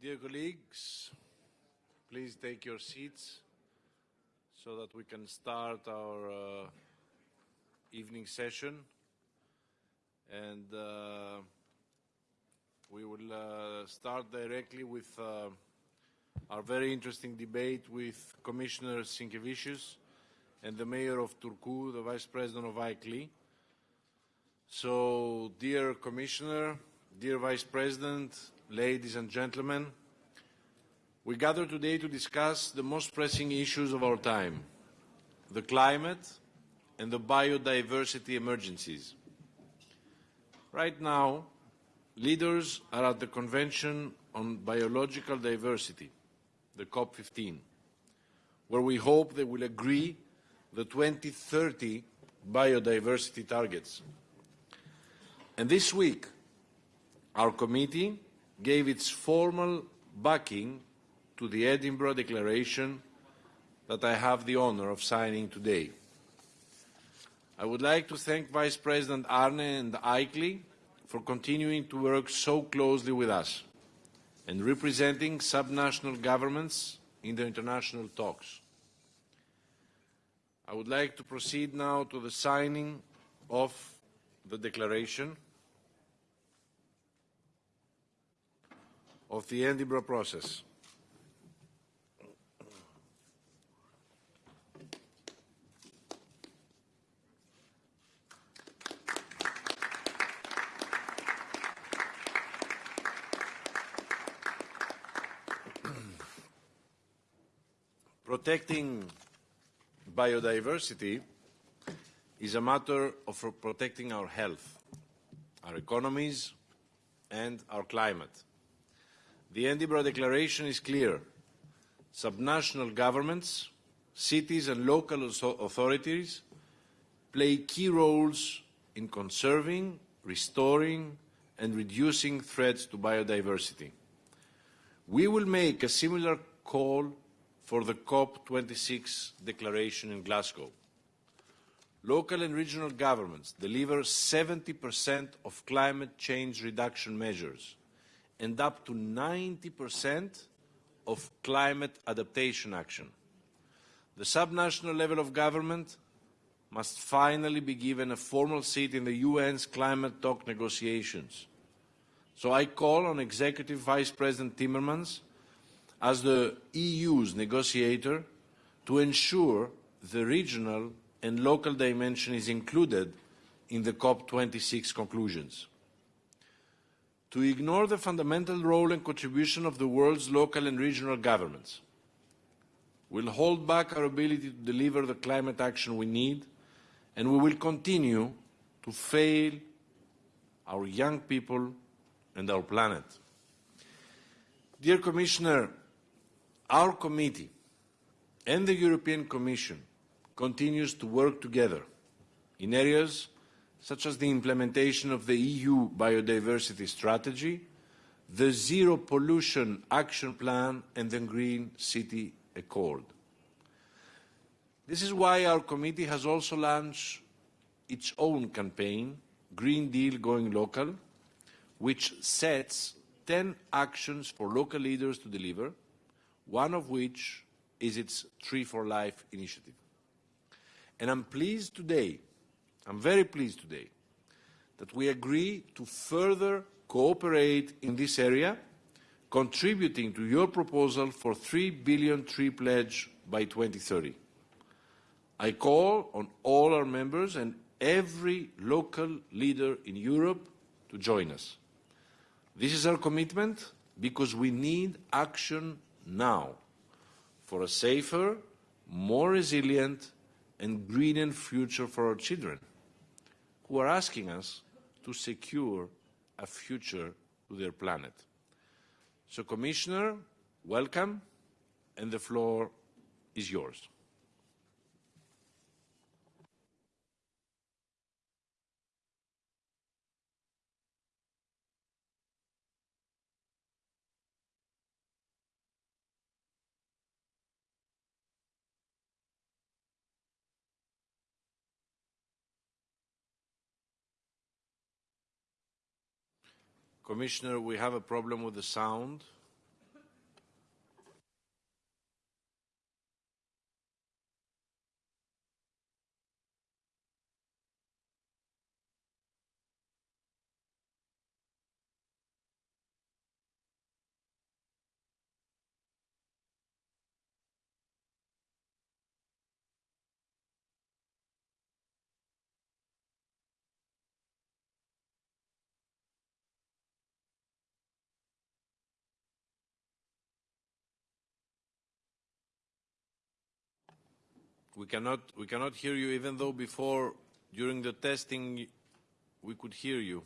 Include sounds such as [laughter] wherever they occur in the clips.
Dear colleagues, please take your seats so that we can start our uh, evening session. And uh, we will uh, start directly with uh, our very interesting debate with Commissioner Sinkevicius and the Mayor of Turku, the Vice President of ICLEI. So, dear Commissioner, dear Vice President, ladies and gentlemen, we gather today to discuss the most pressing issues of our time, the climate and the biodiversity emergencies. Right now, leaders are at the Convention on Biological Diversity, the COP15, where we hope they will agree the 2030 biodiversity targets. And this week, our committee gave its formal backing to the Edinburgh Declaration that I have the honour of signing today. I would like to thank Vice President Arve and ICLEI for continuing to work so closely with us and representing subnational governments in the international talks. I would like to proceed now to the signing of the declaration of the Edinburgh process. [clears throat] Protecting biodiversity is a matter of protecting our health, our economies and our climate. The Edinburgh Declaration is clear. Subnational governments, cities and local authorities play key roles in conserving, restoring and reducing threats to biodiversity. We will make a similar call for the COP26 declaration in Glasgow. Local and regional governments deliver 70% of climate change reduction measures and up to 90% of climate adaptation action. The subnational level of government must finally be given a formal seat in the UN's climate talk negotiations. So I call on Executive Vice President Timmermans as the EU's negotiator to ensure the regional and local dimension is included in the COP26 conclusions. To ignore the fundamental role and contribution of the world's local and regional governments will hold back our ability to deliver the climate action we need and we will continue to fail our young people and our planet. Dear Commissioner, our committee and the European Commission continues to work together in areas such as the implementation of the EU Biodiversity Strategy, the Zero Pollution Action Plan and the Green City Accord. This is why our committee has also launched its own campaign, Green Deal Going Local, which sets 10 actions for local leaders to deliver one of which is its Tree for Life initiative. And I'm pleased today, I'm very pleased today, that we agree to further cooperate in this area, contributing to your proposal for 3 billion tree pledge by 2030. I call on all our members and every local leader in Europe to join us. This is our commitment because we need action now for a safer, more resilient and greener future for our children who are asking us to secure a future to their planet. So, Commissioner, welcome, and the floor is yours. Commissioner, we have a problem with the sound. We cannot, we cannot hear you even though before, during the testing, we could hear you.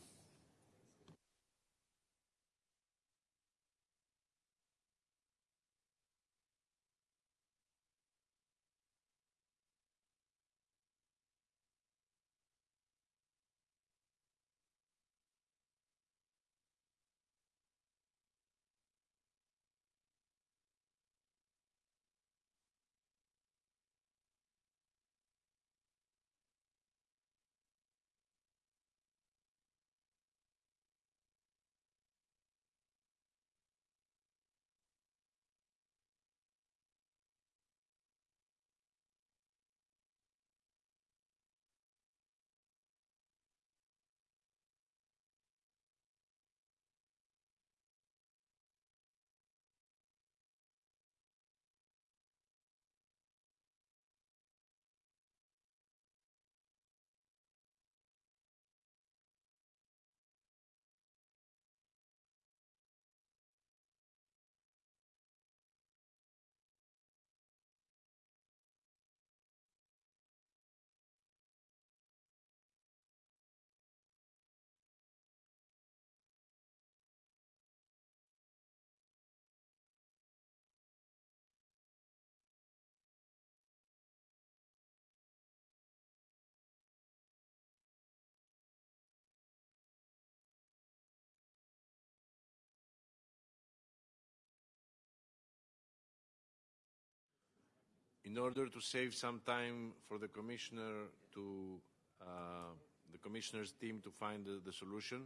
In order to save some time for the commissioner to uh, the commissioner's team to find the, the, solution,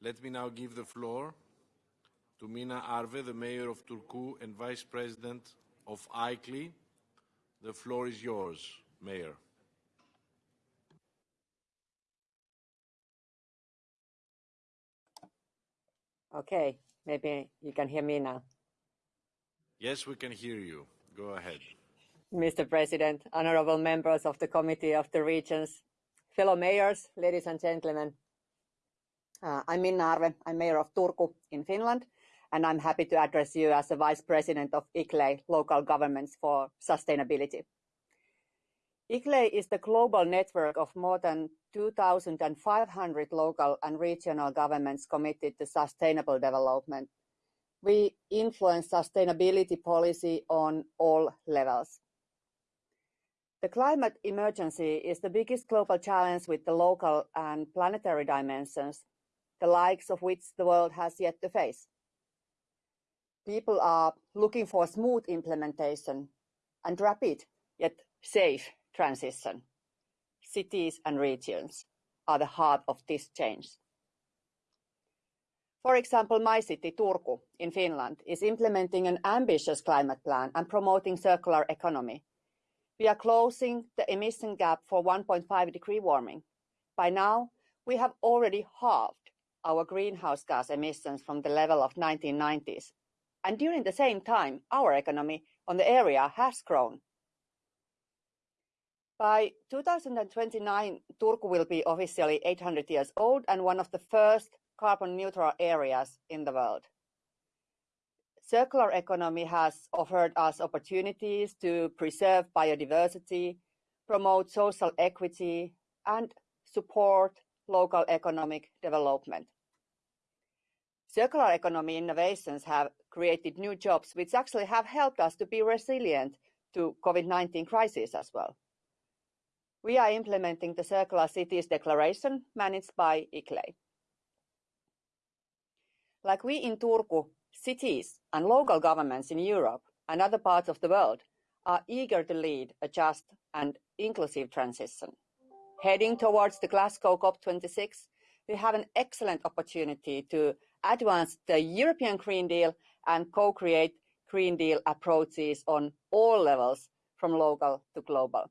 let me now give the floor to Minna Arve, the mayor of Turku and vice president of ICLEI. The floor is yours, mayor. Okay, maybe you can hear me now. Yes, we can hear you. Go ahead. Mr. President, honorable members of the Committee of the Regions, fellow mayors, ladies and gentlemen. Uh, I'm Minna Arve. I'm mayor of Turku in Finland, and I'm happy to address you as the vice president of ICLEI, Local Governments for Sustainability. ICLEI is the global network of more than 2,500 local and regional governments committed to sustainable development. We influence sustainability policy on all levels. The climate emergency is the biggest global challenge with the local and planetary dimensions, the likes of which the world has yet to face. People are looking for smooth implementation and rapid yet safe transition. Cities and regions are the heart of this change. For example, my city, Turku, in Finland, is implementing an ambitious climate plan and promoting circular economy we are closing the emission gap for 1.5 degree warming. By now, we have already halved our greenhouse gas emissions from the level of 1990s. And during the same time, our economy on the area has grown. By 2029, Turku will be officially 800 years old and one of the first carbon neutral areas in the world circular economy has offered us opportunities to preserve biodiversity, promote social equity, and support local economic development. Circular economy innovations have created new jobs, which actually have helped us to be resilient to COVID-19 crisis as well. We are implementing the Circular Cities Declaration managed by ICLEI. Like we in Turku Cities and local governments in Europe and other parts of the world are eager to lead a just and inclusive transition. Heading towards the Glasgow COP26, we have an excellent opportunity to advance the European Green Deal and co-create Green Deal approaches on all levels, from local to global.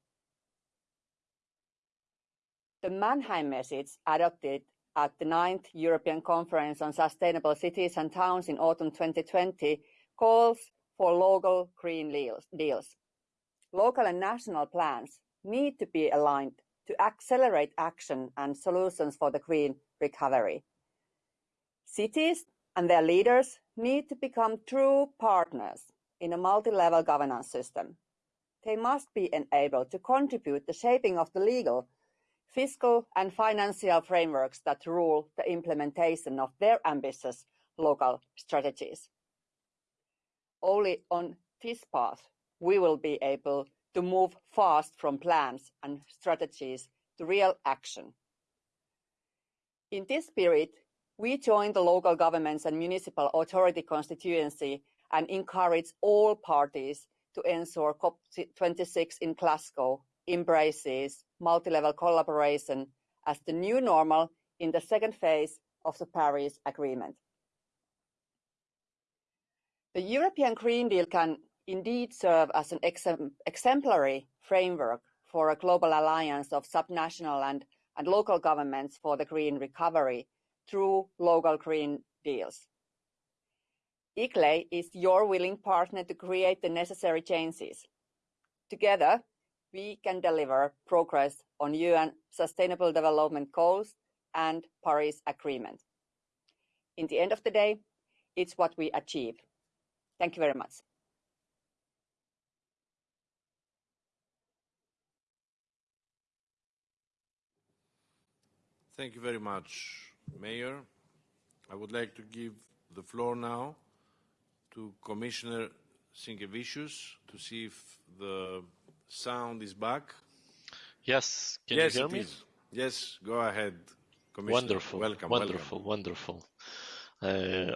The Mannheim message adopted at the ninth European Conference on Sustainable Cities and Towns in autumn 2020 calls for local green deals. Local and national plans need to be aligned to accelerate action and solutions for the green recovery. Cities and their leaders need to become true partners in a multi-level governance system. they must be enabled to contribute the shaping of the legal, fiscal and financial frameworks that rule the implementation of their ambitious local strategies. Only on this path we will be able to move fast from plans and strategies to real action. In this spirit, we join the local governments and municipal authority constituency and encourage all parties to ensure COP26 in Glasgow embraces multi-level collaboration as the new normal in the second phase of the Paris Agreement. The European Green Deal can indeed serve as an exemplary framework for a global alliance of subnational and, and local governments for the green recovery through local green deals. ICLEI is your willing partner to create the necessary changes. Together, we can deliver progress on UN Sustainable Development Goals and Paris Agreement. In the end of the day, it's what we achieve. Thank you very much. Thank you very much, Mayor. I would like to give the floor now to Commissioner Sinkevicius to see if the sound is back. Yes, can yes, you hear me? is. Yes, go ahead, Commissioner. Wonderful, Welcome. wonderful, welcome. wonderful. Uh,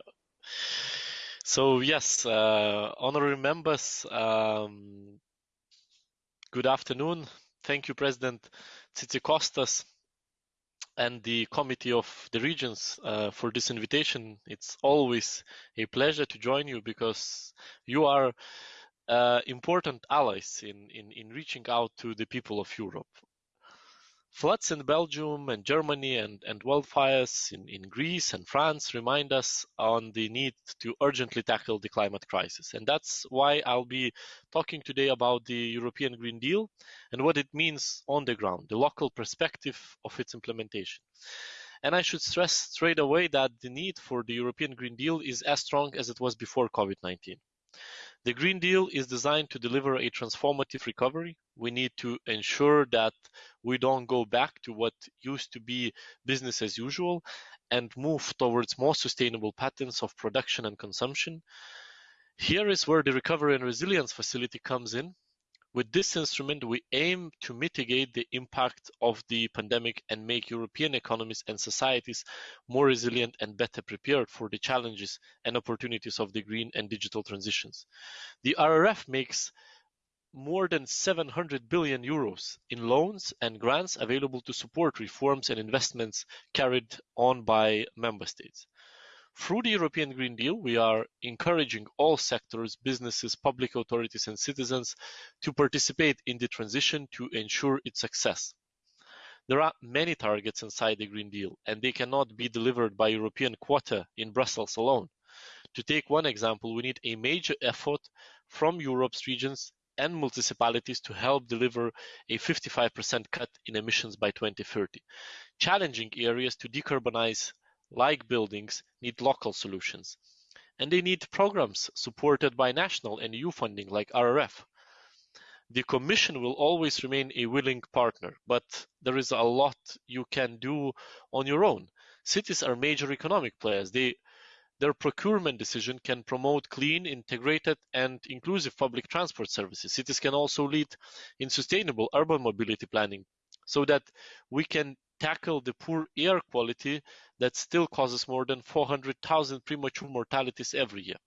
so yes, uh, honorary members, um, good afternoon. Thank you, President Tzitzikostas and the Committee of the Regions uh, for this invitation. It's always a pleasure to join you because you are Uh, important allies in, in, in reaching out to the people of Europe. Floods in Belgium and Germany and, and wildfires in, in Greece and France remind us on the need to urgently tackle the climate crisis. And that's why I'll be talking today about the European Green Deal and what it means on the ground, the local perspective of its implementation. And I should stress straight away that the need for the European Green Deal is as strong as it was before COVID-19. The Green Deal is designed to deliver a transformative recovery. We need to ensure that we don't go back to what used to be business as usual and move towards more sustainable patterns of production and consumption. Here is where the Recovery and Resilience Facility comes in. With this instrument, we aim to mitigate the impact of the pandemic and make European economies and societies more resilient and better prepared for the challenges and opportunities of the green and digital transitions. The RRF makes more than 700 billion euros in loans and grants available to support reforms and investments carried on by member states. Through the European Green Deal, we are encouraging all sectors, businesses, public authorities and citizens to participate in the transition to ensure its success. There are many targets inside the Green Deal, and they cannot be delivered by European quota in Brussels alone. To take one example, we need a major effort from Europe's regions and municipalities to help deliver a 55% cut in emissions by 2030. Challenging areas to decarbonize like buildings, need local solutions. And they need programs supported by national and EU funding like RRF. The Commission will always remain a willing partner, but there is a lot you can do on your own. Cities are major economic players. They, their procurement decision can promote clean, integrated and inclusive public transport services. Cities can also lead in sustainable urban mobility planning so that we can tackle the poor air quality that still causes more than 400,000 premature mortalities every year.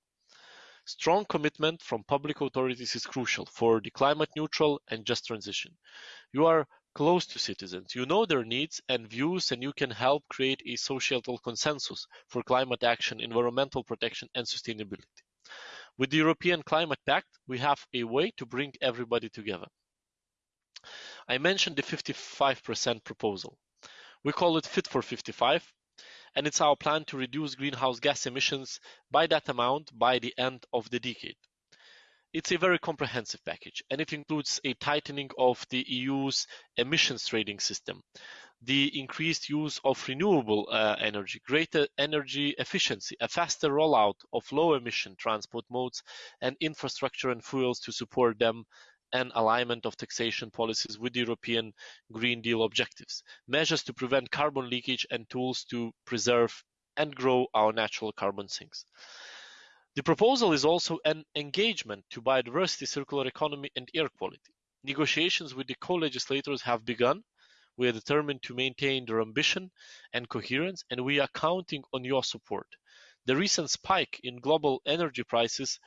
Strong commitment from public authorities is crucial for the climate neutral and just transition. You are close to citizens, you know their needs and views, and you can help create a societal consensus for climate action, environmental protection, and sustainability. With the European Climate Pact, we have a way to bring everybody together. I mentioned the 55% proposal. We call it Fit for 55, and it's our plan to reduce greenhouse gas emissions by that amount by the end of the decade. It's a very comprehensive package, and it includes a tightening of the EU's emissions trading system, the increased use of renewable uh, energy, greater energy efficiency, a faster rollout of low emission transport modes, and infrastructure and fuels to support them, and alignment of taxation policies with the European Green Deal objectives, measures to prevent carbon leakage and tools to preserve and grow our natural carbon sinks. The proposal is also an engagement to biodiversity, circular economy and air quality. Negotiations with the co-legislators have begun. We are determined to maintain their ambition and coherence and we are counting on your support. The recent spike in global energy prices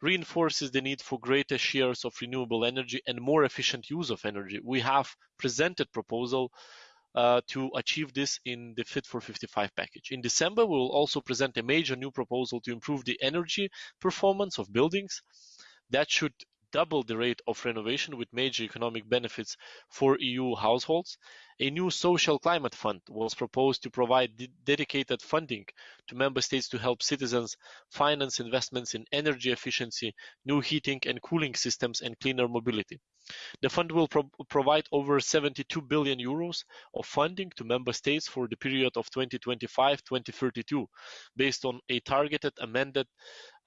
reinforces the need for greater shares of renewable energy and more efficient use of energy. We have presented proposal uh, to achieve this in the Fit for 55 package. In December, we will also present a major new proposal to improve the energy performance of buildings. That should double the rate of renovation with major economic benefits for EU households. A new social climate fund was proposed to provide dedicated funding to member states to help citizens finance investments in energy efficiency, new heating and cooling systems, and cleaner mobility. The fund will pro provide over 72 billion euros of funding to member states for the period of 2025-2032, based on a targeted amended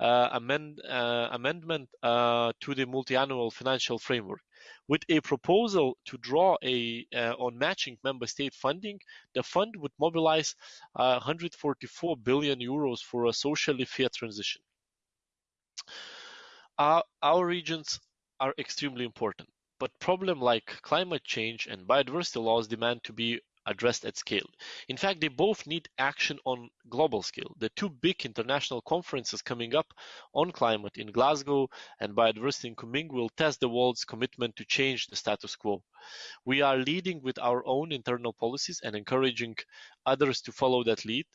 amend, uh, amendment uh, to the multi-annual financial framework. With a proposal to draw a, uh, on matching member state funding, the fund would mobilize 144 billion euros for a socially fair transition. Our, our regions are extremely important, but problems like climate change and biodiversity loss demand to be addressed at scale. In fact, they both need action on global scale. The two big international conferences coming up on climate in Glasgow and biodiversity in Kunming will test the world's commitment to change the status quo. We are leading with our own internal policies and encouraging others to follow that lead.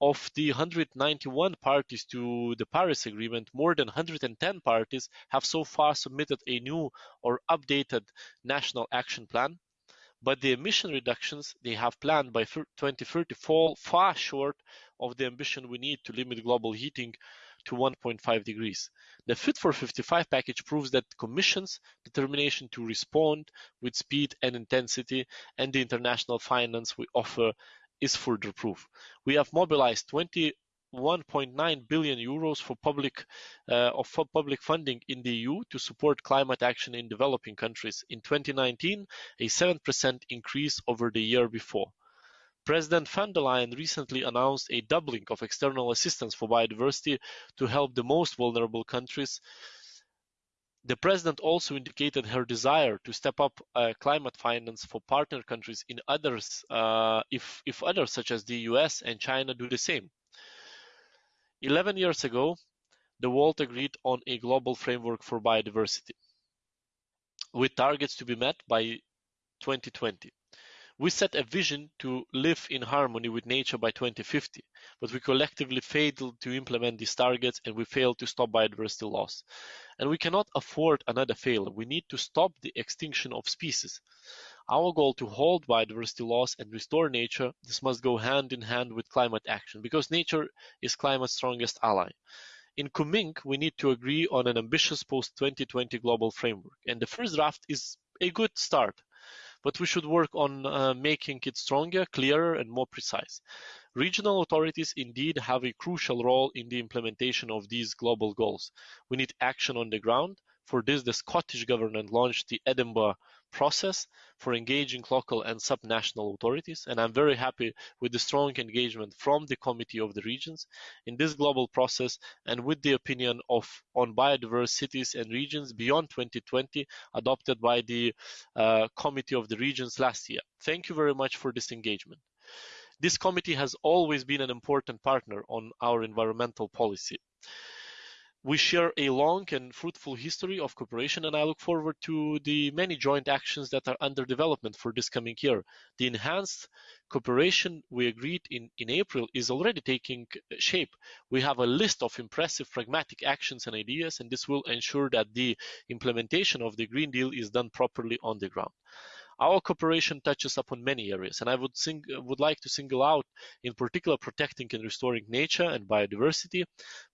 Of the 191 parties to the Paris Agreement, more than 110 parties have so far submitted a new or updated national action plan, but the emission reductions they have planned by 2030 fall far short of the ambition we need to limit global heating to 1.5 degrees. The Fit for 55 package proves that the Commission's determination to respond with speed and intensity and the international finance we offer is further proof. We have mobilized 21.9 billion euros for public uh, of public funding in the EU to support climate action in developing countries. In 2019, a 7% increase over the year before. President von der Leyen recently announced a doubling of external assistance for biodiversity to help the most vulnerable countries the President also indicated her desire to step up uh, climate finance for partner countries in others, uh, if, if others such as the US and China do the same. 11 years ago, the world agreed on a global framework for biodiversity with targets to be met by 2020. We set a vision to live in harmony with nature by 2050, but we collectively failed to implement these targets and we failed to stop biodiversity loss. And we cannot afford another failure. We need to stop the extinction of species. Our goal to hold biodiversity loss and restore nature, this must go hand in hand with climate action because nature is climate's strongest ally. In Kunming, we need to agree on an ambitious post-2020 global framework, and the first draft is a good start but we should work on uh, making it stronger, clearer, and more precise. Regional authorities indeed have a crucial role in the implementation of these global goals. We need action on the ground. For this, the Scottish Government launched the Edinburgh process for engaging local and subnational authorities, and I'm very happy with the strong engagement from the Committee of the Regions in this global process and with the opinion of on biodiverse cities and regions beyond 2020 adopted by the uh, Committee of the Regions last year. Thank you very much for this engagement. This committee has always been an important partner on our environmental policy. We share a long and fruitful history of cooperation, and I look forward to the many joint actions that are under development for this coming year. The enhanced cooperation we agreed in, in April is already taking shape. We have a list of impressive pragmatic actions and ideas, and this will ensure that the implementation of the Green Deal is done properly on the ground. Our cooperation touches upon many areas, and I would, sing, would like to single out, in particular, protecting and restoring nature and biodiversity,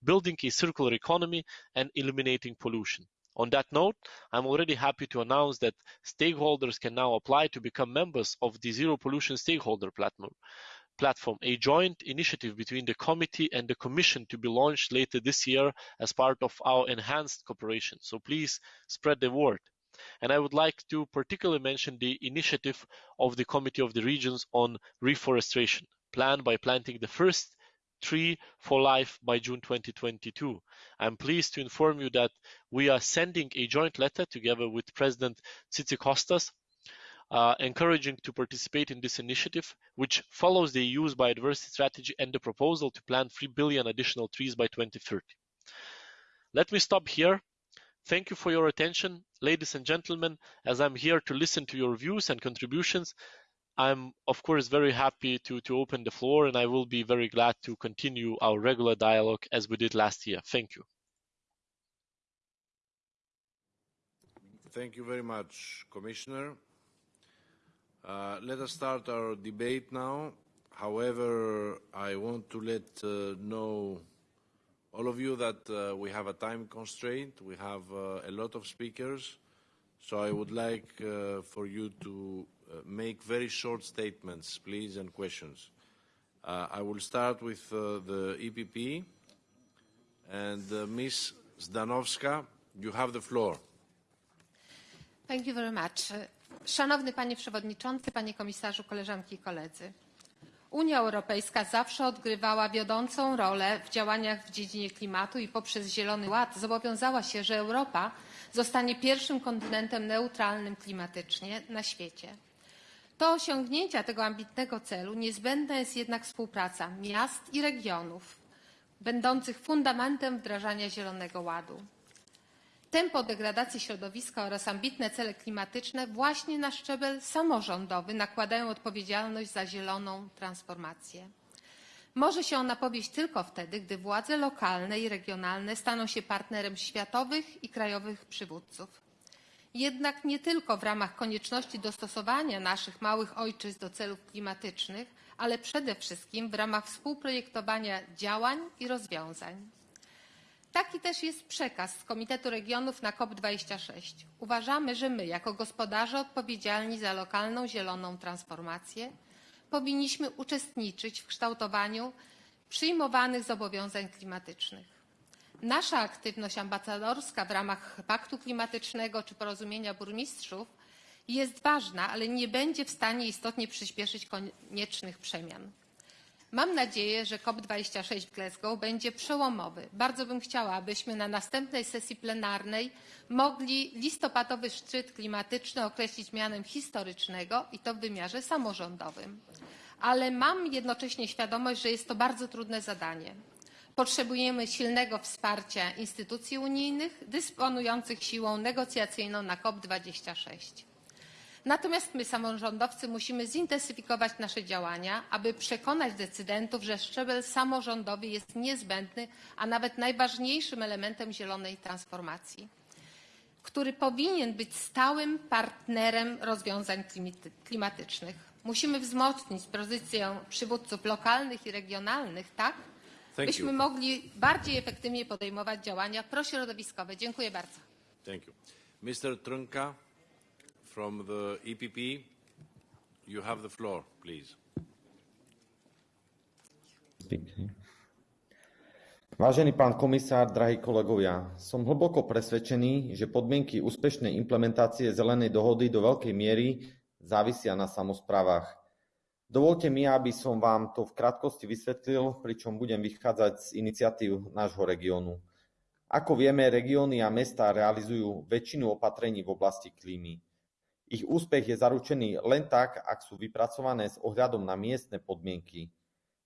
building a circular economy, and eliminating pollution. On that note, I'm already happy to announce that stakeholders can now apply to become members of the Zero Pollution Stakeholder Platform, platform, a joint initiative between the committee and the commission to be launched later this year as part of our enhanced cooperation. So please spread the word. And I would like to particularly mention the initiative of the Committee of the Regions on reforestation, planned by planting the first tree for life by June 2022. I'm pleased to inform you that we are sending a joint letter together with President Tzitzikostas uh, encouraging to participate in this initiative, which follows the EU's biodiversity strategy and the proposal to plant 3 billion additional trees by 2030. Let me stop here. Thank you for your attention, ladies and gentlemen, as I'm here to listen to your views and contributions. I'm, of course, very happy to, to open the floor, and I will be very glad to continue our regular dialogue as we did last year. Thank you. Thank you very much, Commissioner. Uh, let us start our debate now. However, I want to let uh, know all of you that uh, we have a time constraint. We have uh, a lot of speakers, so I would like uh, for you to uh, make very short statements, please, and questions. I will start with the EPP, and Ms. Zdanowska, you have the floor. Thank you very much. Szanowny Panie Przewodniczący, Panie Komisarzu, koleżanki i koledzy. Unia Europejska zawsze odgrywała wiodącą rolę w działaniach w dziedzinie klimatu i poprzez Zielony Ład zobowiązała się, że Europa zostanie pierwszym kontynentem neutralnym klimatycznie na świecie. Do osiągnięcia tego ambitnego celu niezbędna jest jednak współpraca miast i regionów, będących fundamentem wdrażania Zielonego Ładu tempo degradacji środowiska oraz ambitne cele klimatyczne właśnie na szczebel samorządowy nakładają odpowiedzialność za zieloną transformację. Może się ona powieść tylko wtedy, gdy władze lokalne i regionalne staną się partnerem światowych i krajowych przywódców. Jednak nie tylko w ramach konieczności dostosowania naszych małych ojczyzn do celów klimatycznych, ale przede wszystkim w ramach współprojektowania działań i rozwiązań. Taki też jest przekaz z Komitetu Regionów na COP26. Uważamy, że my, jako gospodarze odpowiedzialni za lokalną zieloną transformację, powinniśmy uczestniczyć w kształtowaniu przyjmowanych zobowiązań klimatycznych. Nasza aktywność ambasadorska w ramach Paktu Klimatycznego czy Porozumienia Burmistrzów jest ważna, ale nie będzie w stanie istotnie przyspieszyć koniecznych przemian. Mam nadzieję, że COP26 w Glasgow będzie przełomowy. Bardzo bym chciała, abyśmy na następnej sesji plenarnej mogli listopadowy szczyt klimatyczny określić mianem historycznego i to w wymiarze samorządowym. Ale mam jednocześnie świadomość, że jest to bardzo trudne zadanie. Potrzebujemy silnego wsparcia instytucji unijnych dysponujących siłą negocjacyjną na COP26. Natomiast my, samorządowcy, musimy zintensyfikować nasze działania, aby przekonać decydentów, że szczebel samorządowy jest niezbędny, a nawet najważniejszym elementem zielonej transformacji, który powinien być stałym partnerem rozwiązań klimatycznych. Musimy wzmocnić pozycję przywódców lokalnych i regionalnych, tak, Thank byśmy you. mogli bardziej efektywnie podejmować działania prośrodowiskowe. Dziękuję bardzo. Thank you. Mr. Trunka from the EPP. You have the floor, please. Vážený pán komisár, drahí kolegovia, som hlboko presvedčený, že podmienky úspešnej implementácie zelenej dohody do veľkej miery závisia na samozprávach. Dovolte mi, aby som vám to v krátkosti vysvetlil, pričom budem vychádzať z iniciatív nášho regiónu. Ako vieme, regióny a mestá realizujú väčšinu opatrení v oblasti klímy. Ich úspech je zaručený len tak, ak sú vypracované s ohľadom na miestne podmienky.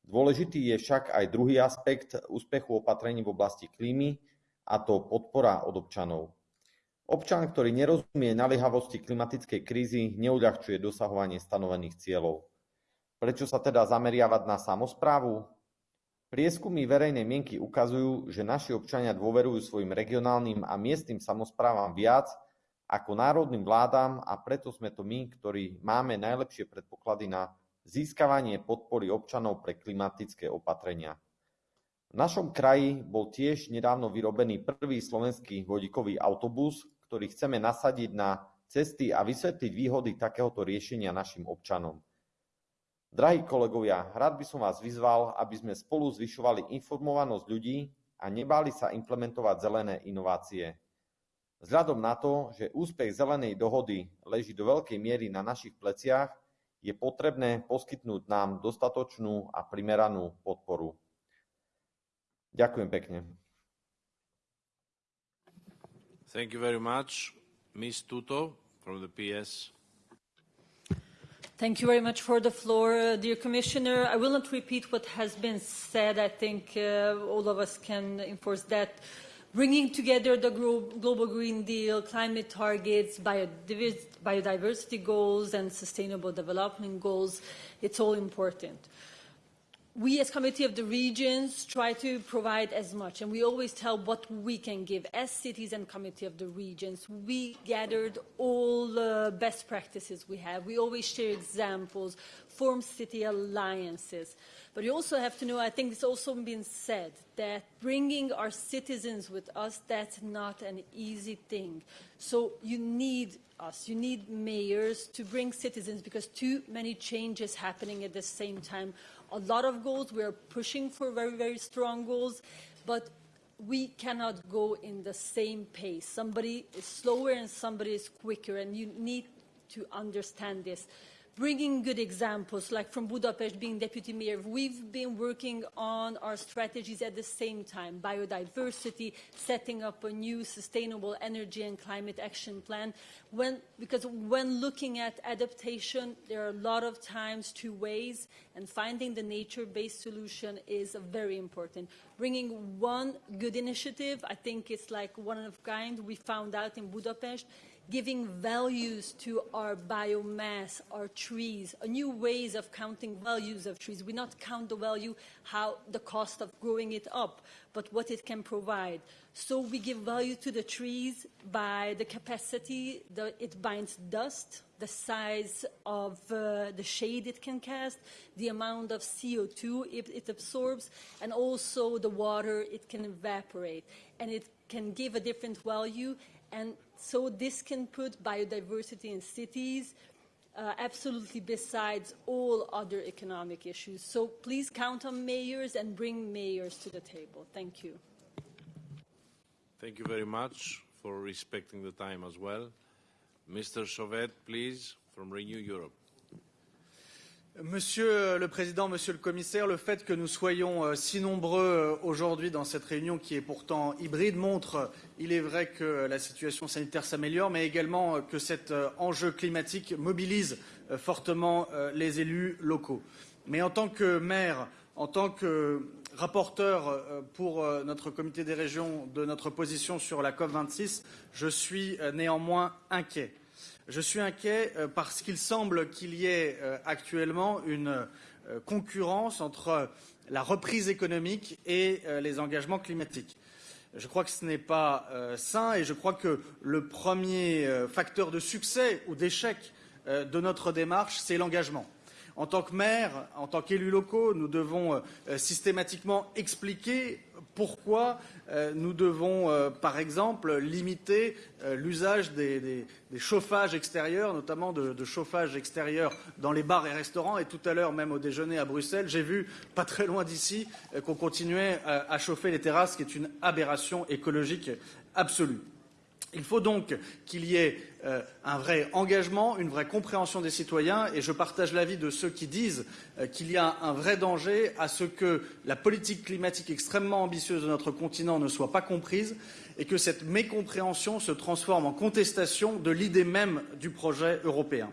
Dôležitý je však aj druhý aspekt úspechu opatrení v oblasti klímy, a to podpora od občanov. Občan, ktorý nerozumie naliehavosti klimatickej krízy, neuľahčuje dosahovanie stanovených cieľov. Prečo sa teda zameriavať na samosprávu? Prieskumy verejnej mienky ukazujú, že naši občania dôverujú svojim regionálnym a miestnym samosprávam viac ako národným vládam a preto sme to my, ktorí máme najlepšie predpoklady na získavanie podpory občanov pre klimatické opatrenia. V našom kraji bol tiež nedávno vyrobený prvý slovenský vodíkový autobus, ktorý chceme nasadiť na cesty a vysvetliť výhody takéhoto riešenia našim občanom. Drahí kolegovia, rád by som vás vyzval, aby sme spolu zvyšovali informovanosť ľudí a nebáli sa implementovať zelené inovácie. Vzhľadom na to, že úspech zelenej dohody leží do veľkej miery na našich pleciach, je potrebné poskytnúť nám dostatočnú a primeranú podporu. Ďakujem pekne. Thank you very much. Ms. Tuto from the PS. Thank you very much for the floor, uh, dear Commissioner. I will not repeat what has been said. I think uh, all of us can enforce that. Bringing together the Global Green Deal, climate targets, biodiversity goals, and sustainable development goals, it's all important we as Committee of the Regions try to provide as much, and we always tell what we can give. As cities and Committee of the Regions, we gathered all the best practices we have. We always share examples, form city alliances. But you also have to know, I think it's also been said, that bringing our citizens with us, that's not an easy thing. So you need us, you need mayors to bring citizens because too many changes happening at the same time a lot of goals. We are pushing for very, very strong goals, but we cannot go in the same pace. Somebody is slower and somebody is quicker, and you need to understand this bringing good examples, like from Budapest being deputy mayor, we've been working on our strategies at the same time, biodiversity, setting up a new sustainable energy and climate action plan. When, because when looking at adaptation, there are a lot of times two ways, and finding the nature-based solution is very important. Bringing one good initiative, I think it's like one of a kind, we found out in Budapest, giving values to our biomass, our trees, new ways of counting values of trees. We not count the value, how the cost of growing it up, but what it can provide. So we give value to the trees by the capacity that it binds dust, the size of uh, the shade it can cast, the amount of CO2 it, it absorbs, and also the water it can evaporate. And it can give a different value and so this can put biodiversity in cities uh, absolutely besides all other economic issues. So please count on mayors and bring mayors to the table. Thank you. Thank you very much for respecting the time as well. Mr. Chauvet, please, from Renew Europe. Monsieur le Président, Monsieur le Commissaire, le fait que nous soyons euh, si nombreux euh, aujourd'hui dans cette réunion qui est pourtant hybride montre, il est vrai que la situation sanitaire s'améliore, mais également euh, que cet enjeu climatique mobilise fortement les élus locaux. Mais en tant que maire, en tant que rapporteur pour notre comité des régions de notre position sur la COP26, je suis néanmoins inquiet. Je suis inquiet euh, parce qu'il semble qu'il y ait euh, actuellement une euh, concurrence entre la reprise économique et les engagements climatiques. Je crois que ce n'est pas sain et je crois que le premier facteur de succès ou d'échec de notre démarche, c'est l'engagement. En tant que maire, en tant qu'élus locaux, nous devons systématiquement expliquer pourquoi euh, nous devons, euh, par exemple, limiter euh, l'usage des, chauffages extérieurs, notamment de, chauffage extérieur dans les bars et restaurants. Et tout à l'heure, même au déjeuner à Bruxelles, j'ai vu, pas très loin d'ici, qu'on continuait à chauffer les terrasses, ce qui est une aberration écologique absolue. Il faut donc qu'il y ait euh, un vrai engagement, une vraie compréhension des citoyens, et je partage l'avis de ceux qui disent euh, qu'il y a un vrai danger à ce que la politique climatique extrêmement ambitieuse de notre continent ne soit pas comprise et que cette mécompréhension se transforme en contestation de l'idée même du projet européen.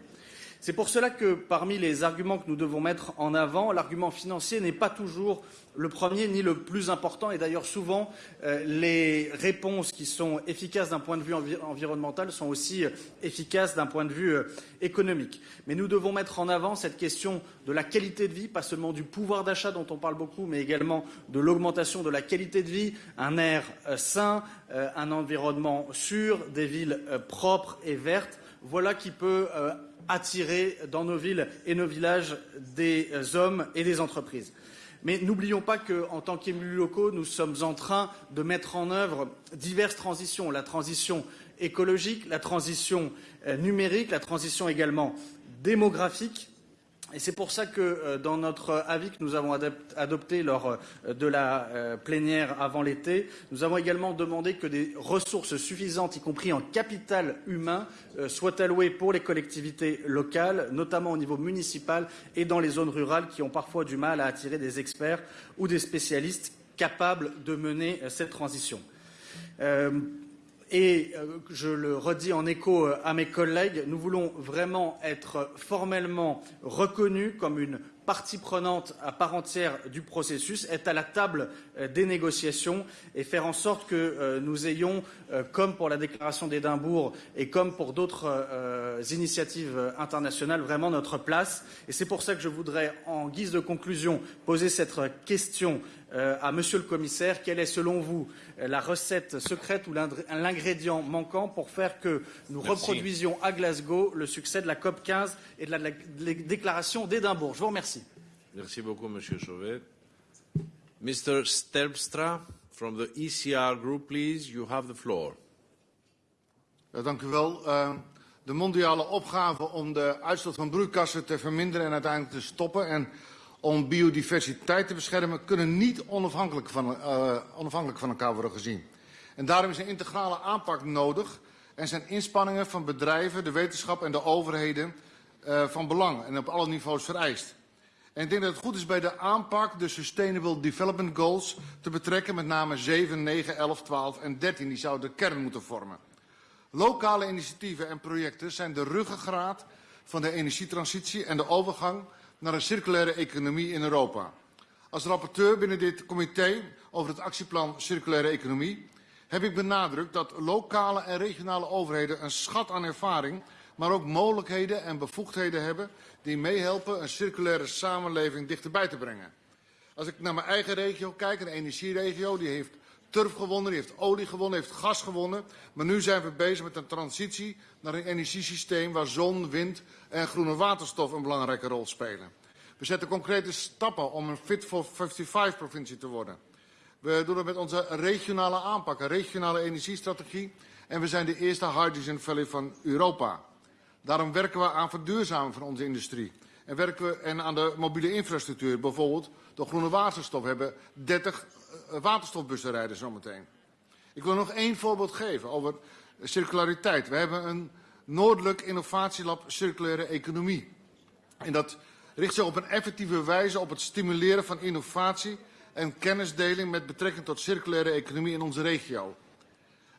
C'est pour cela que, parmi les arguments que nous devons mettre en avant, l'argument financier n'est pas toujours le premier ni le plus important. Et d'ailleurs, souvent, euh, les réponses qui sont efficaces d'un point de vue environnemental sont aussi euh, efficaces d'un point de vue euh, économique. Mais nous devons mettre en avant cette question de la qualité de vie, pas seulement du pouvoir d'achat dont on parle beaucoup, mais également de l'augmentation de la qualité de vie, un air sain, un environnement sûr, des villes propres et vertes. Voilà qui peut attirer dans nos villes et nos villages des hommes et des entreprises. Mais n'oublions pas qu'en tant qu'élus locaux, nous sommes en train de mettre en œuvre diverses transitions. La transition écologique, la transition euh, numérique, la transition également démographique. Et c'est pour ça que euh, dans notre avis que nous avons adopté lors euh, de la euh, plénière avant l'été, nous avons également demandé que des ressources suffisantes, y compris en capital humain, soient allouées pour les collectivités locales, notamment au niveau municipal et dans les zones rurales qui ont parfois du mal à attirer des experts ou des spécialistes capables de mener cette transition. Et euh, je le redis en écho euh, à mes collègues, nous voulons vraiment être formellement reconnus comme une partie prenante à part entière du processus, être à la table des négociations et faire en sorte que nous ayons, comme pour la déclaration d'Édimbourg et comme pour d'autres initiatives internationales, vraiment notre place. Et c'est pour ça que je voudrais, en guise de conclusion, poser cette question euh, à Monsieur le Commissaire, quelle est selon vous la recette secrète ou l'ingrédient manquant pour faire que nous Merci. reproduisions à Glasgow le succès de la COP 15 et de la, de la déclaration d'Édimbourg? Je vous remercie. Merci beaucoup, Monsieur Chauvet. Mr. Stelpstra, from the ECR Group, please, you have the floor. Ja, dank u wel. Uh, de mondiale opgave om de uitstoot van broeikassen te verminderen en uiteindelijk te stoppen en om biodiversiteit te beschermen, kunnen niet onafhankelijk van, uh, onafhankelijk van elkaar worden gezien. En daarom is een integrale aanpak nodig en zijn inspanningen van bedrijven, de wetenschap en de overheden uh, van belang en op alle niveaus vereist. En ik denk dat het goed is bij de aanpak de Sustainable Development Goals te betrekken, met name 7, 9, 11, 12 en 13. Die zouden de kern moeten vormen. Lokale initiatieven en projecten zijn de ruggengraat van de energietransitie en de overgang naar een circulaire economie in Europa. Als rapporteur binnen dit comité over het actieplan Circulaire Economie heb ik benadrukt dat lokale en regionale overheden een schat aan ervaring, maar ook mogelijkheden en bevoegdheden hebben die meehelpen een circulaire samenleving dichterbij te brengen. Als ik naar mijn eigen regio kijk, een energieregio, die heeft turf gewonnen, die heeft olie gewonnen, heeft gas gewonnen. Maar nu zijn we bezig met een transitie naar een energiesysteem waar zon, wind en groene waterstof een belangrijke rol spelen. We zetten concrete stappen om een Fit for 55 provincie te worden. We doen het met onze regionale aanpak, een regionale energiestrategie. En we zijn de eerste Hydrogen Valley van Europa. Daarom werken we aan verduurzaming van onze industrie. En werken we en aan de mobiele infrastructuur, bijvoorbeeld door groene waterstof. We hebben 30 uh, waterstofbussen rijden zometeen. Ik wil nog één voorbeeld geven over circulariteit. We hebben een Noordelijk Innovatielab Circulaire Economie. En dat richt zich op een effectieve wijze op het stimuleren van innovatie en kennisdeling met betrekking tot circulaire economie in onze regio.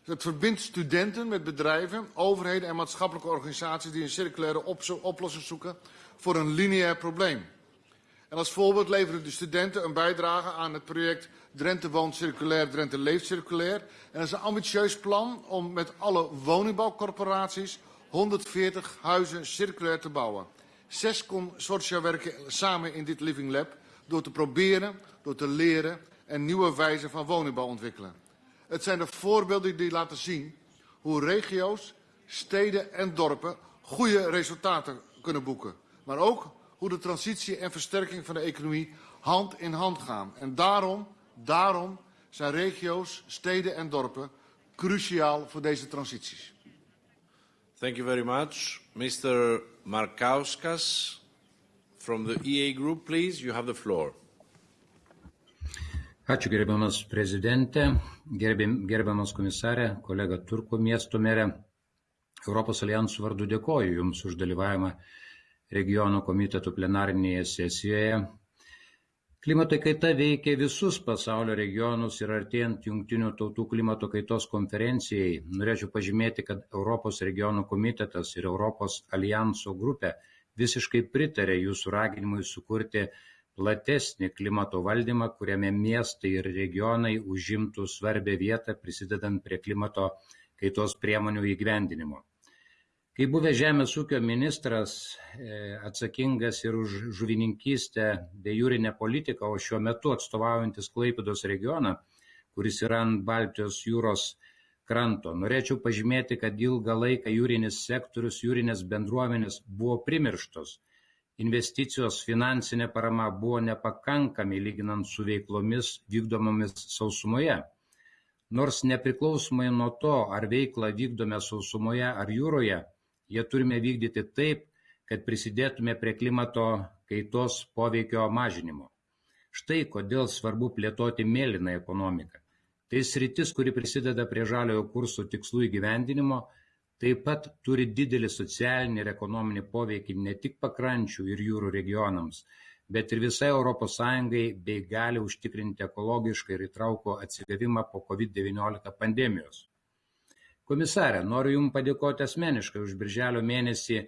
Het verbindt studenten met bedrijven, overheden en maatschappelijke organisaties die een circulaire oplossing zoeken voor een lineair probleem. En als voorbeeld leveren de studenten een bijdrage aan het project Drenthe woont circulair, Drenthe leeft circulair. En dat is een ambitieus plan om met alle woningbouwcorporaties 140 huizen circulair te bouwen. Zes consortia werken samen in dit Living Lab door te proberen, door te leren en nieuwe wijzen van woningbouw ontwikkelen. Het zijn de voorbeelden die laten zien hoe regio's, steden en dorpen goede resultaten kunnen boeken. Maar ook hoe de transitie en versterking van de economie hand in hand gaan. En daarom, daarom zijn regio's, steden en dorpen cruciaal voor deze transities. Thank you very much. Mr. Markauskas from the EA Group, please, you have the floor. Ačiū gerbiamas prezidente, gerbiam, gerbiamas komisarė, kolega Turko miesto merė. Europos alijansų vardu dėkoju Jums už dalyvavimą regionų komitetų plenarinėje sesijoje. Klimato kaita veikia visus pasaulio regionus ir artėjant Junktinių tautų klimato kaitos konferencijai, norėčiau pažymėti, kad Europos regionų komitetas ir Europos alijanso grupė visiškai pritarė jūsų raginimui sukurti platesnį klimato valdymą, kuriame miestai ir regionai užimtų svarbę vietą prisidedant prie klimato kaitos priemonių įgyvendinimo. Kaip buvęs žemės ūkio ministras e, atsakingas ir už žuvininkystę bei jūrinę politiką, o šiuo metu atstovaujantis Klaipidos regioną, kuris yra ant Baltijos jūros kranto, norėčiau pažymėti, kad ilgą laiką jūrinis sektorius, jūrinės bendruomenės buvo primirštos. Investicijos finansinė parama buvo nepakankami lyginant su veiklomis vykdomomis sausumoje. Nors nepriklausomai nuo to, ar veiklą vykdome sausumoje ar jūroje, jie turime vykdyti taip, kad prisidėtume prie klimato kaitos poveikio mažinimo. Štai kodėl svarbu plėtoti mėlyną ekonomiką. Tai sritis, kuri prisideda prie žaliojo kurso tikslų įgyvendinimo, taip pat turi didelį socialinį ir ekonominį poveikį ne tik pakrančių ir jūrų regionams, bet ir visai Europos Sąjungai bei gali užtikrinti ekologišką ir įtraukų atsigavimą po COVID-19 pandemijos. Komisarė, noriu Jums padėkoti asmeniškai už birželio mėnesį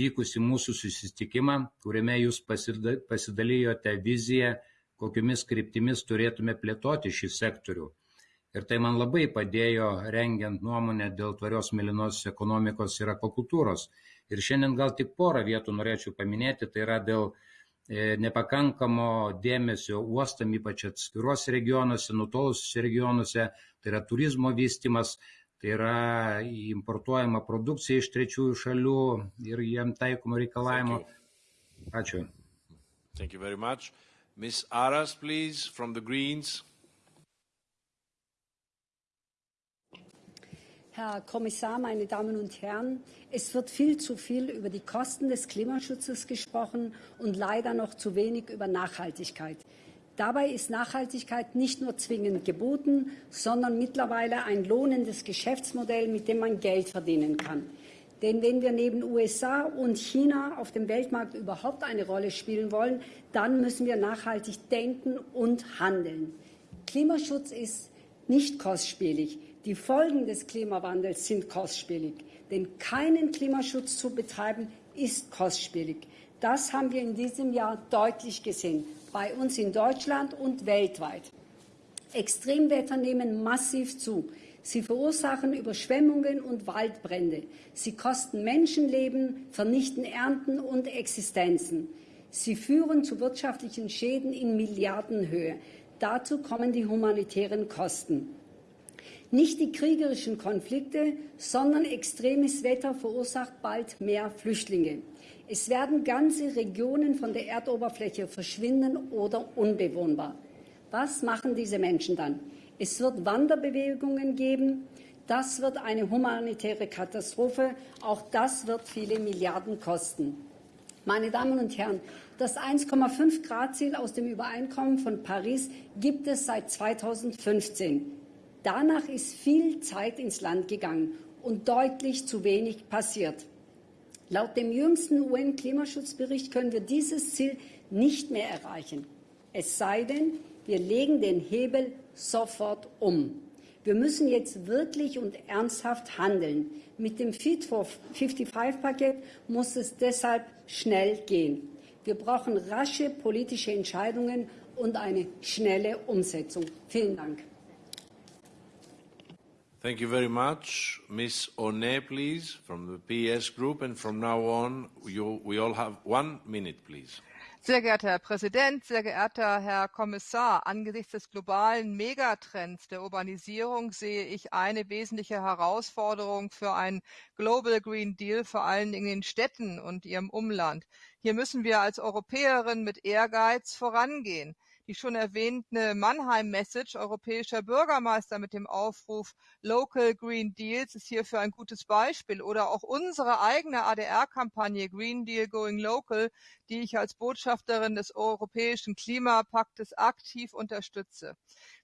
vykusi mūsų susitikimą, kuriame Jūs pasidalijote viziją, kokiomis kryptimis turėtume plėtoti šį sektorių. Ir tai man labai padėjo rengiant nuomonę dėl tvarios mėlynosios ekonomikos ir akvakultūros. Ir šiandien gal tik porą vietų norėčiau paminėti, tai yra dėl e, nepakankamo dėmesio uostam, ypač atskiruose regionuose, nutolusiuose regionuose, tai yra turizmo vystimas, tai yra importuojama produkcija iš trečiųjų šalių ir jiem taikomo reikalavimo. Ačiū. Thank you very much. Ms. Aras, please, from the Greens. Herr Kommissar, meine Damen und Herren, es wird viel zu viel über die Kosten des Klimaschutzes gesprochen und leider noch zu wenig über Nachhaltigkeit. Dabei ist Nachhaltigkeit nicht nur zwingend geboten, sondern mittlerweile ein lohnendes Geschäftsmodell, mit dem man Geld verdienen kann. Denn wenn wir neben USA und China auf dem Weltmarkt überhaupt eine Rolle spielen wollen, dann müssen wir nachhaltig denken und handeln. Klimaschutz ist nicht kostspielig. Die Folgen des Klimawandels sind kostspielig. Denn keinen Klimaschutz zu betreiben, ist kostspielig. Das haben wir in diesem Jahr deutlich gesehen bei uns in Deutschland und weltweit. Extremwetter nehmen massiv zu. Sie verursachen Überschwemmungen und Waldbrände. Sie kosten Menschenleben, vernichten Ernten und Existenzen. Sie führen zu wirtschaftlichen Schäden in Milliardenhöhe. Dazu kommen die humanitären Kosten. Nicht die kriegerischen Konflikte, sondern extremes Wetter verursacht bald mehr Flüchtlinge. Es werden ganze Regionen von der Erdoberfläche verschwinden oder unbewohnbar. Was machen diese Menschen dann? Es wird Wanderbewegungen geben. Das wird eine humanitäre Katastrophe. Auch das wird viele Milliarden kosten. Meine Damen und Herren, das 1,5 Grad Ziel aus dem Übereinkommen von Paris gibt es seit 2015. Danach ist viel Zeit ins Land gegangen und deutlich zu wenig passiert. Laut dem jüngsten UN-Klimaschutzbericht können wir dieses Ziel nicht mehr erreichen. Es sei denn, wir legen den Hebel sofort um. Wir müssen jetzt wirklich und ernsthaft handeln. Mit dem Fit for 55-Paket muss es deshalb schnell gehen. Wir brauchen rasche politische Entscheidungen und eine schnelle Umsetzung. Vielen Dank. Thank you very much. Ms. One, please, from the PS Group. And from now on, you, we all have one minute, please. Sehr geehrter Herr Präsident, sehr geehrter Herr Kommissar, angesichts des globalen Megatrends der Urbanisierung sehe ich eine wesentliche Herausforderung für einen Global Green Deal, vor allen Dingen in Städten und ihrem Umland. Hier müssen wir als Europäerinnen mit Ehrgeiz vorangehen die schon erwähnte Mannheim-Message europäischer Bürgermeister mit dem Aufruf Local Green Deals ist hierfür ein gutes Beispiel oder auch unsere eigene ADR-Kampagne Green Deal Going Local, die ich als Botschafterin des Europäischen Klimapaktes aktiv unterstütze.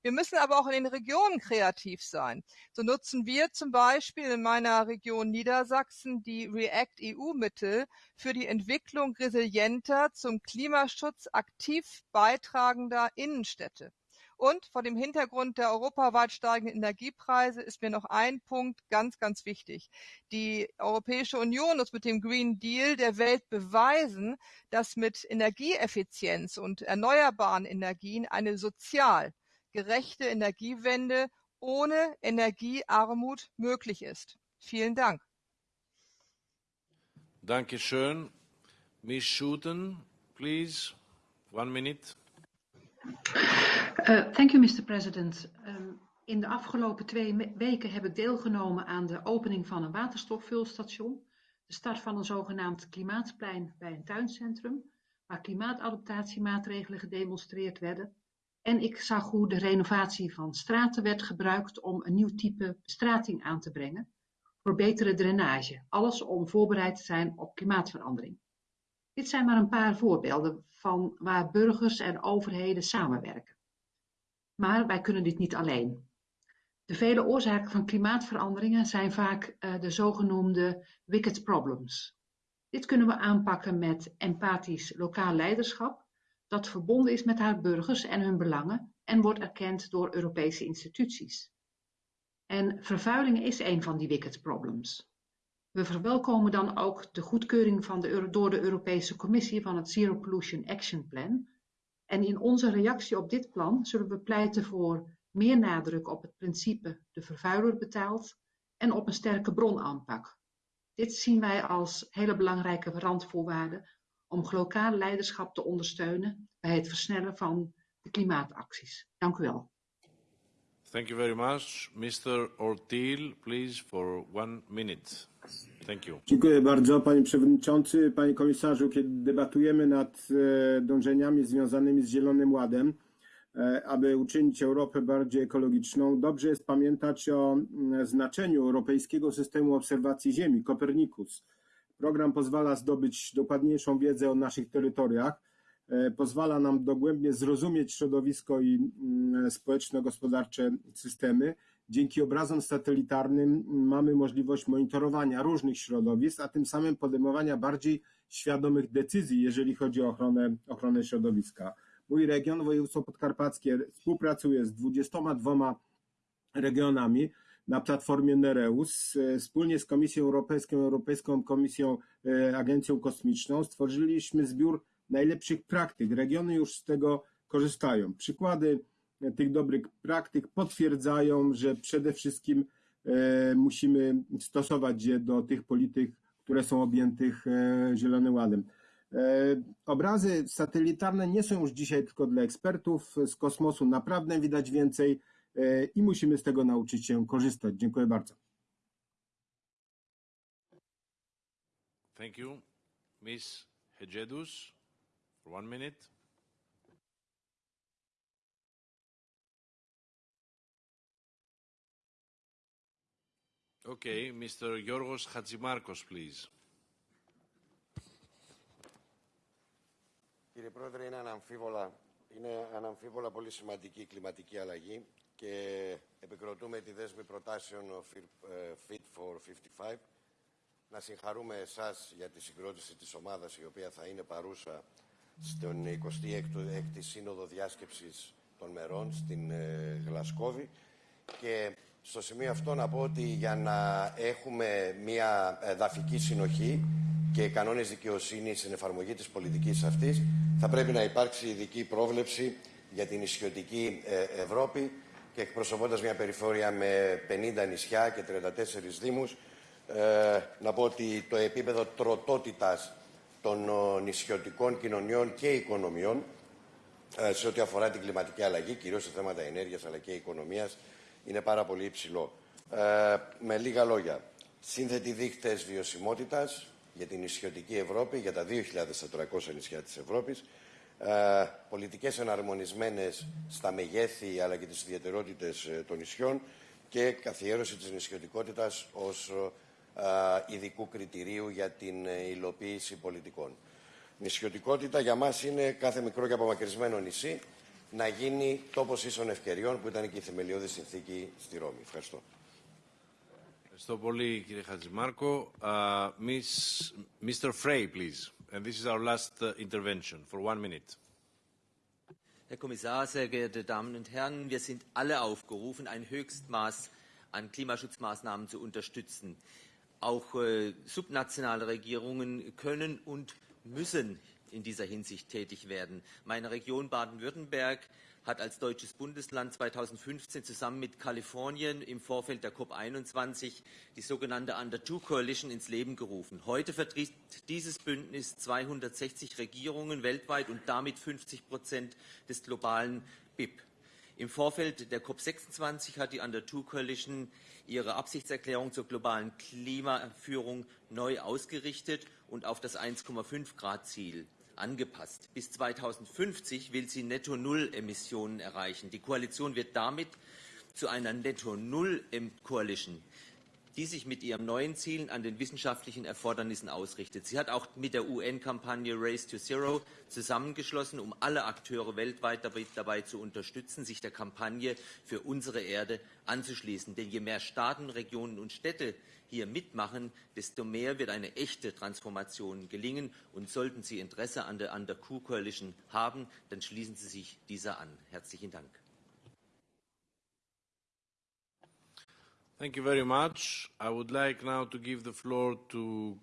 Wir müssen aber auch in den Regionen kreativ sein. So nutzen wir zum Beispiel in meiner Region Niedersachsen die REACT EU-Mittel für die Entwicklung resilienter, zum Klimaschutz aktiv beitragender Innenstädte. Und vor dem Hintergrund der europaweit steigenden Energiepreise ist mir noch ein Punkt ganz, ganz wichtig. Die Europäische Union muss mit dem Green Deal der Welt beweisen, dass mit Energieeffizienz und erneuerbaren Energien eine sozial gerechte Energiewende ohne Energiearmut möglich ist. Vielen Dank. Dankeschön. Ms. Schuten, please. One minute. Uh, thank you, Mr. President. Um, in de afgelopen twee weken heb ik deelgenomen aan de opening van een waterstofvulstation, de start van een zogenaamd klimaatplein bij een tuincentrum, waar klimaatadaptatiemaatregelen gedemonstreerd werden. En ik zag hoe de renovatie van straten werd gebruikt om een nieuw type bestrating aan te brengen voor betere drainage. Alles om voorbereid te zijn op klimaatverandering. Dit zijn maar een paar voorbeelden van waar burgers en overheden samenwerken. Maar wij kunnen dit niet alleen. De vele oorzaken van klimaatveranderingen zijn vaak uh, de zogenoemde wicked problems. Dit kunnen we aanpakken met empathisch lokaal leiderschap, dat verbonden is met haar burgers en hun belangen en wordt erkend door Europese instituties. En vervuiling is een van die wicked problems. We verwelkomen dan ook de goedkeuring door de Europese Commissie van het Zero Pollution Action Plan. En in onze reactie op dit plan zullen we pleiten voor meer nadruk op het principe de vervuiler betaalt en op een sterke bronaanpak. Dit zien wij als hele belangrijke randvoorwaarden om lokaal leiderschap te ondersteunen bij het versnellen van de klimaatacties. Dank u wel. Thank you very much. Mr. Ortil, please, for one minute. Thank you. Dziękuję bardzo, panie przewodniczący, panie komisarzu. Kiedy debatujemy nad e, dążeniami związanymi z Zielonym Ładem, e, aby uczynić Europę bardziej ekologiczną, dobrze jest pamiętać o znaczeniu europejskiego systemu obserwacji Ziemi, Copernicus. Program pozwala zdobyć dokładniejszą wiedzę o naszych terytoriach, pozwala nam dogłębnie zrozumieć środowisko i mm, społeczno-gospodarcze systemy. Dzięki obrazom satelitarnym mamy możliwość monitorowania różnych środowisk, a tym samym podejmowania bardziej świadomych decyzji, jeżeli chodzi o ochronę, ochronę środowiska. Mój region, województwo podkarpackie, współpracuje z 22 regionami na platformie Nereus. E, wspólnie z Komisją Europejską, Europejską Komisją e, Agencją Kosmiczną stworzyliśmy zbiór najlepszych praktyk. Regiony już z tego korzystają. Przykłady tych dobrych praktyk potwierdzają, że przede wszystkim e, musimy stosować je do tych polityk, które są objętych e, Zielonym Ładem. E, obrazy satelitarne nie są już dzisiaj tylko dla ekspertów z kosmosu. Naprawdę widać więcej i musimy z tego nauczyć się korzystać. Dziękuję bardzo. Thank you. Ms. Hedjedus. For one minute. Okay, Mr. Yorgos Hatzimarkos, please. Κύριε Πρόεδρε, είναι αναμφίβολα, είναι αναμφίβολα πολύ σημαντική η κλιματική αλλαγή και επικροτούμε τη δέσμη προτάσεων Fit for 55. Να συγχαρούμε εσάς για τη συγκρότηση της ομάδας η οποία θα είναι παρούσα στον 26η Σύνοδο Διάσκεψης των Μερών στην ε, Γλασκόβη. Και στο σημείο αυτό να πω ότι για να έχουμε μια εδαφική συνοχή και κανόνες δικαιοσύνης στην εφαρμογή της πολιτικής αυτής θα πρέπει να υπάρξει ειδική πρόβλεψη για την ισιωτική Ευρώπη και εκπροσωπώντας μια περιφόρεια με 50 νησιά και 34 δήμους ε, να πω ότι το επίπεδο τροτότητας των νησιωτικών κοινωνιών και οικονομιών σε ό,τι αφορά την κλιματική αλλαγή, κυρίως σε θέματα ενέργειας αλλά και οικονομίας, είναι πάρα πολύ υψηλό. Ε, με λίγα λόγια, σύνθετοι δείκτες βιωσιμότητας για την νησιωτική Ευρώπη, για τα 2.400 νησιά της Ευρώπης, ε, πολιτικές εναρμονισμένες στα μεγέθη αλλά και τις ιδιαιτερότητες των νησιών και καθιέρωση της νησιωτικότητας ως ειδικού κριτηρίου για την υλοποίηση πολιτικών. Νησιωτικότητα για μας είναι κάθε μικρό και απομακρυσμένο νησί να γίνει τόπος ίσων ευκαιριών που ήταν και η θεμελιώδη συνθήκη στη Ρώμη. Ευχαριστώ. Ευχαριστώ πολύ κύριε Χατζημάρκο. Uh, Miss, Mr. Frey, please. And this is our last uh, intervention for one minute. Herr Kommissar, sehr geehrte Damen und Herren, wir sind alle aufgerufen, ein Höchstmaß an Klimaschutzmaßnahmen zu unterstützen. Auch äh, subnationale Regierungen können und müssen in dieser Hinsicht tätig werden. Meine Region Baden-Württemberg hat als deutsches Bundesland 2015 zusammen mit Kalifornien im Vorfeld der COP21 die sogenannte Under Two Coalition ins Leben gerufen. Heute vertritt dieses Bündnis 260 Regierungen weltweit und damit 50 Prozent des globalen BIP. Im Vorfeld der COP26 hat die Under Two Coalition ihre Absichtserklärung zur globalen Klimaführung neu ausgerichtet und auf das 1,5 Grad Ziel angepasst. Bis 2050 will sie Netto Null Emissionen erreichen. Die Koalition wird damit zu einer Netto Null Coalition. Die sich mit ihren neuen Zielen an den wissenschaftlichen Erfordernissen ausrichtet. Sie hat auch mit der UN-Kampagne Race to Zero zusammengeschlossen, um alle Akteure weltweit dabei, zu unterstützen, sich der Kampagne für unsere Erde anzuschließen. Denn je mehr Staaten, Regionen und Städte hier mitmachen, desto mehr wird eine echte Transformation gelingen. Und sollten Sie Interesse an der, an der Q-Coalition haben, dann schließen Sie sich dieser an. Herzlichen Dank. Thank you very much. I would like now to give the floor to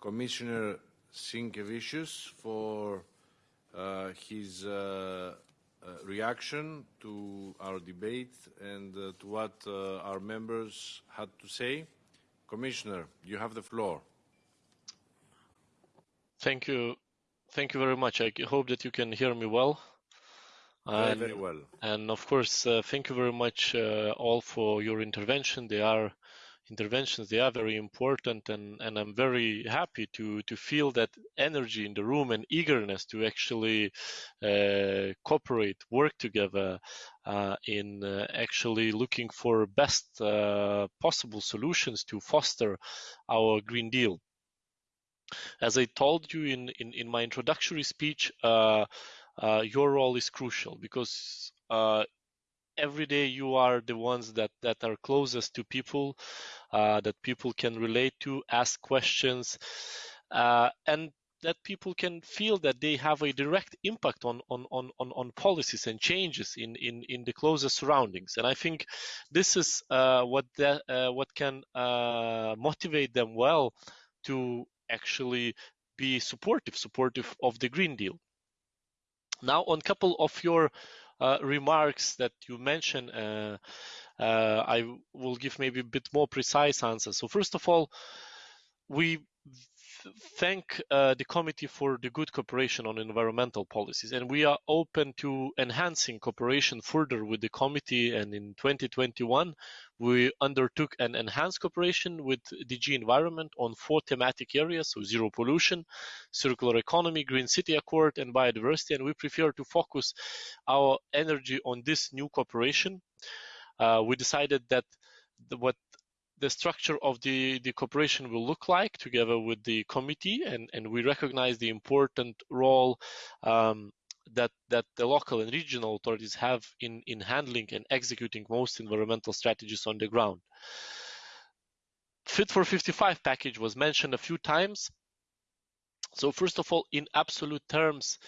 Commissioner Sinkevicius for uh, his uh, uh, reaction to our debate and uh, to what uh, our members had to say. Commissioner, you have the floor. Thank you. Thank you very much. I hope that you can hear me well. Very, And- very well. And of course, uh, thank you very much uh, all for your intervention. They are interventions. They are very important, and, and I'm very happy to to feel that energy in the room and eagerness to actually uh, cooperate, work together uh, in uh, actually looking for best uh, possible solutions to foster our Green Deal. As I told you in, in, in my introductory speech, uh, your role is crucial because uh, every day you are the ones that, that are closest to people, uh, that people can relate to, ask questions, uh, and that people can feel that they have a direct impact on on, on, on, on policies and changes in, in, in the closest surroundings. And I think this is uh, what that, uh, what can motivate them well to actually be supportive, supportive of the Green Deal. Now, on a couple of your uh, remarks that you mentioned, uh, uh, I will give maybe a bit more precise answers. So, first of all, we thank uh, the committee for the good cooperation on environmental policies, and we are open to enhancing cooperation further with the committee. And in 2021, we undertook an enhanced cooperation with DG Environment on four thematic areas: so zero pollution, circular economy, green city accord, and biodiversity. And we prefer to focus our energy on this new cooperation. Uh, we decided that the, what the structure of the, the cooperation will look like together with the committee and, and we recognize the important role um, that that the local and regional authorities have in, in handling and executing most environmental strategies on the ground. Fit for 55 package was mentioned a few times. So first of all, in absolute terms,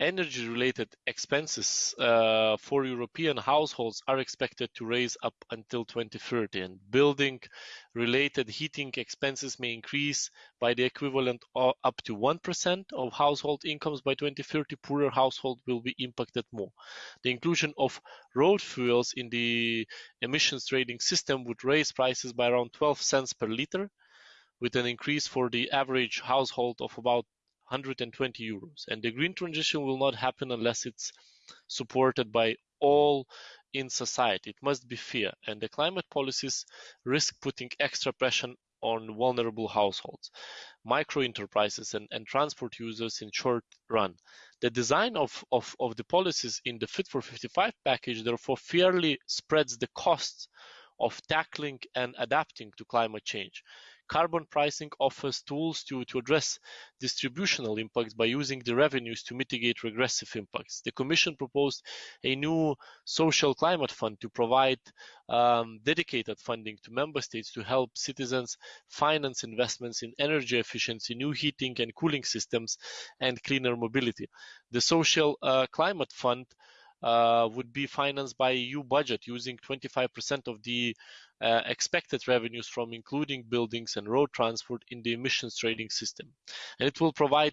energy-related expenses uh, for European households are expected to raise up until 2030, and building-related heating expenses may increase by the equivalent of up to 1% of household incomes by 2030. Poorer households will be impacted more. The inclusion of road fuels in the emissions trading system would raise prices by around 12 cents per liter, with an increase for the average household of about 120 euros. And the green transition will not happen unless it's supported by all in society. It must be fair, and the climate policies risk putting extra pressure on vulnerable households, micro enterprises, and, and transport users in short run. The design of, of, of the policies in the Fit for 55 package therefore fairly spreads the costs of tackling and adapting to climate change. Carbon pricing offers tools to, to address distributional impacts by using the revenues to mitigate regressive impacts. The Commission proposed a new social climate fund to provide um, dedicated funding to member states to help citizens finance investments in energy efficiency, new heating and cooling systems, and cleaner mobility. The social uh, climate fund uh, would be financed by EU budget using 25% of the uh, expected revenues from including buildings and road transport in the emissions trading system. And it will provide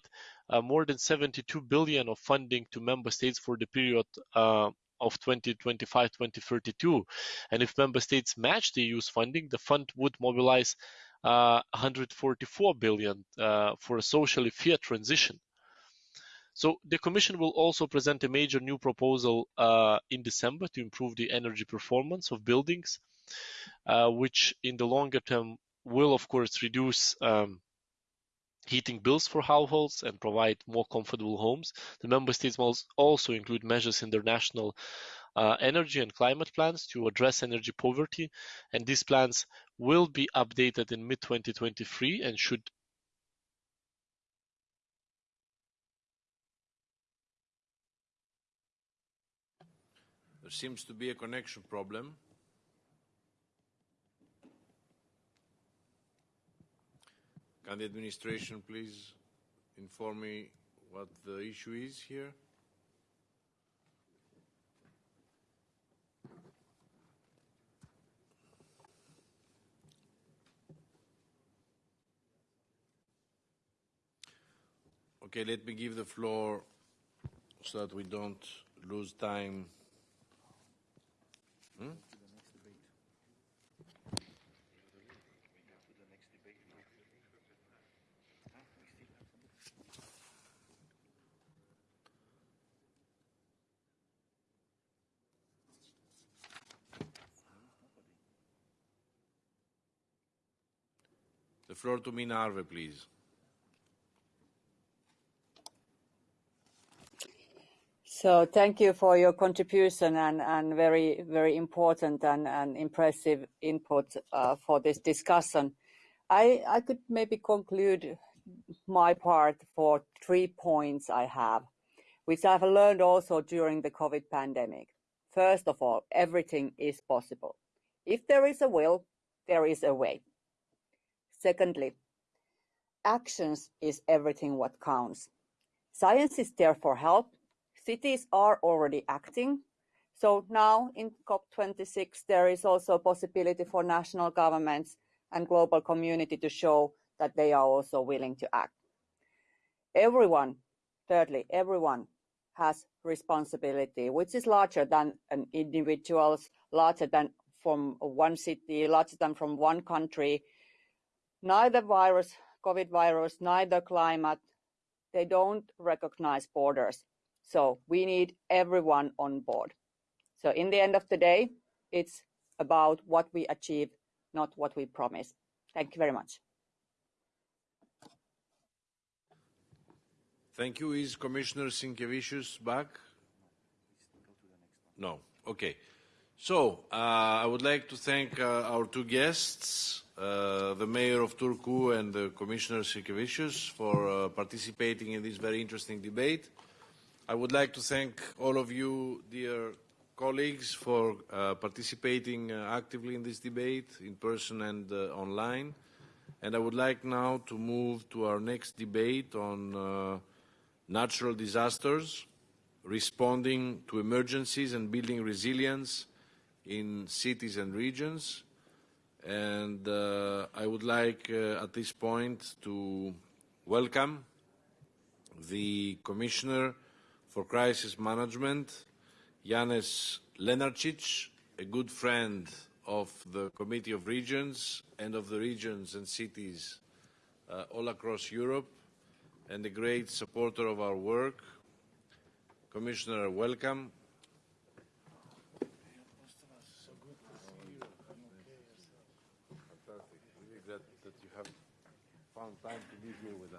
uh, more than 72 billion of funding to member states for the period uh, of 2025-2032. And if member states match the EU's funding, the fund would mobilize uh, 144 billion uh, for a socially fair transition. So the Commission will also present a major new proposal uh, in December to improve the energy performance of buildings, which in the longer term will of course reduce um, heating bills for households and provide more comfortable homes. The member states must also include measures in their national uh, energy and climate plans to address energy poverty. And these plans will be updated in mid 2023 and should There seems to be a connection problem. Can the administration please inform me what the issue is here? Okay, let me give the floor so that we don't lose time. Hmm? Floor to Minna Arve, please. So thank you for your contribution and, and very, very important and, and impressive input uh, for this discussion. I, I could maybe conclude my part for three points I have, which I've learned also during the COVID pandemic. First of all, everything is possible. If there is a will, there is a way. Secondly, actions is everything what counts. Science is there for help, cities are already acting. So now in COP26, there is also a possibility for national governments and global community to show that they are also willing to act. Everyone, thirdly, everyone has responsibility, which is larger than an individual's, larger than from one city, larger than from one country. Neither virus, COVID virus, neither climate, they don't recognize borders so we need everyone on board. So in the end of the day, it's about what we achieve, not what we promise. Thank you very much. Thank you. Is Commissioner Sinkevicius back? No. Okay. So uh, I would like to thank uh, our two guests, uh, the Mayor of Turku and the Commissioner Sinkevicius for uh, participating in this very interesting debate. I would like to thank all of you, dear colleagues, for uh, participating uh, actively in this debate, in person and online. And I would like now to move to our next debate on natural disasters, responding to emergencies and building resilience in cities and regions. And uh, I would like uh, at this point to welcome the Commissioner for Crisis Management, Janez Lenarcic, a good friend of the Committee of Regions and of the regions and cities uh, all across Europe, and a great supporter of our work. Commissioner, welcome. Fantastic. Really glad that you have found time to be here with